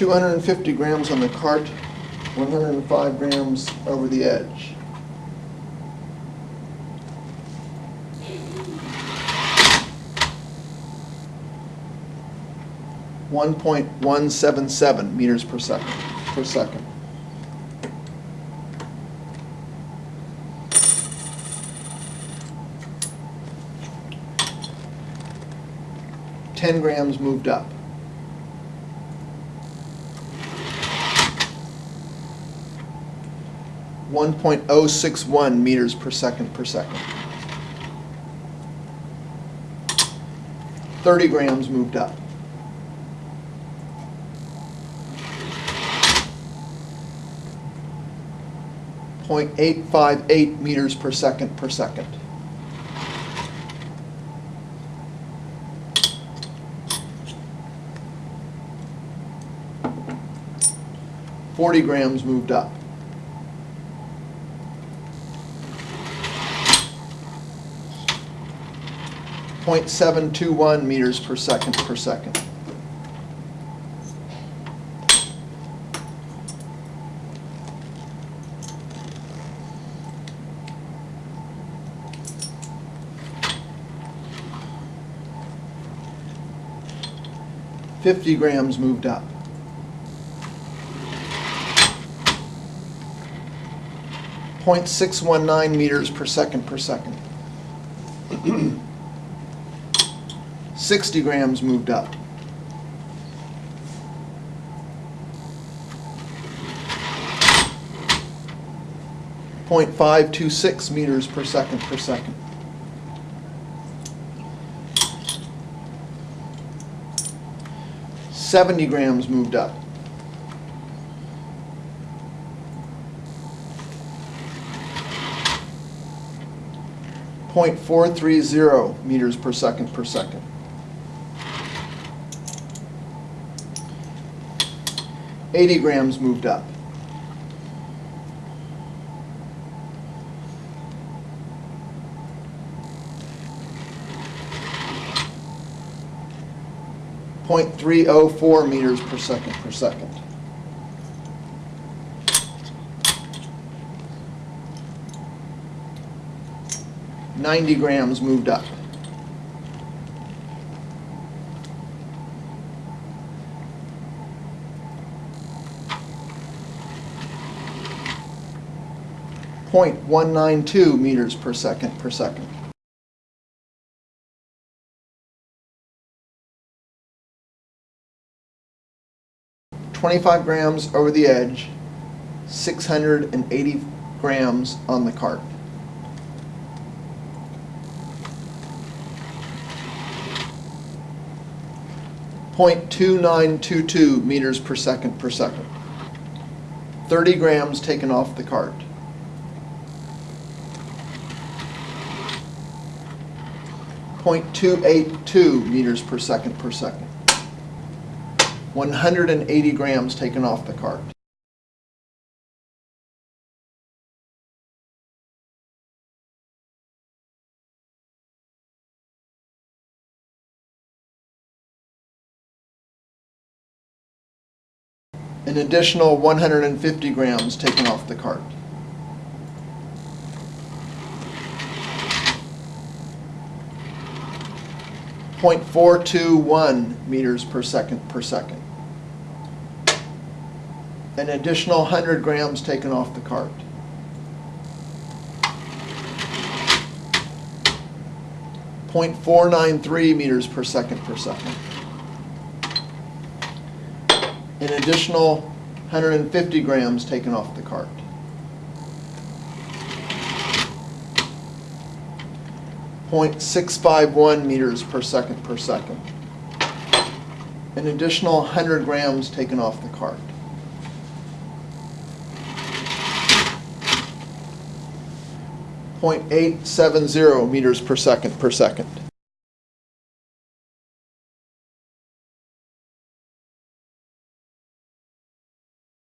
250 grams on the cart, 105 grams over the edge. One point one seven seven meters per second, per second. Ten grams moved up. One point oh six one meters per second per second. Thirty grams moved up. Point eight five eight meters per second per second. Forty grams moved up. Point seven two one meters per second per second. Fifty grams moved up. Point six one nine meters per second per second. Sixty grams moved up. Point five two six meters per second per second. Seventy grams moved up. Point four three zero meters per second per second. Eighty grams moved up. Point three oh four meters per second per second. Ninety grams moved up. Point one nine two meters per second per second. Twenty-five grams over the edge, six hundred and eighty grams on the cart. Point two nine two two meters per second per second. Thirty grams taken off the cart. Point two eight two meters per second per second. One hundred and eighty grams taken off the cart. An additional one hundred and fifty grams taken off the cart. Point four two one meters per second per second. An additional hundred grams taken off the cart. Point four nine three meters per second per second. An additional hundred and fifty grams taken off the cart. Point six five one meters per second per second. An additional hundred grams taken off the cart. Point eight seven zero meters per second per second.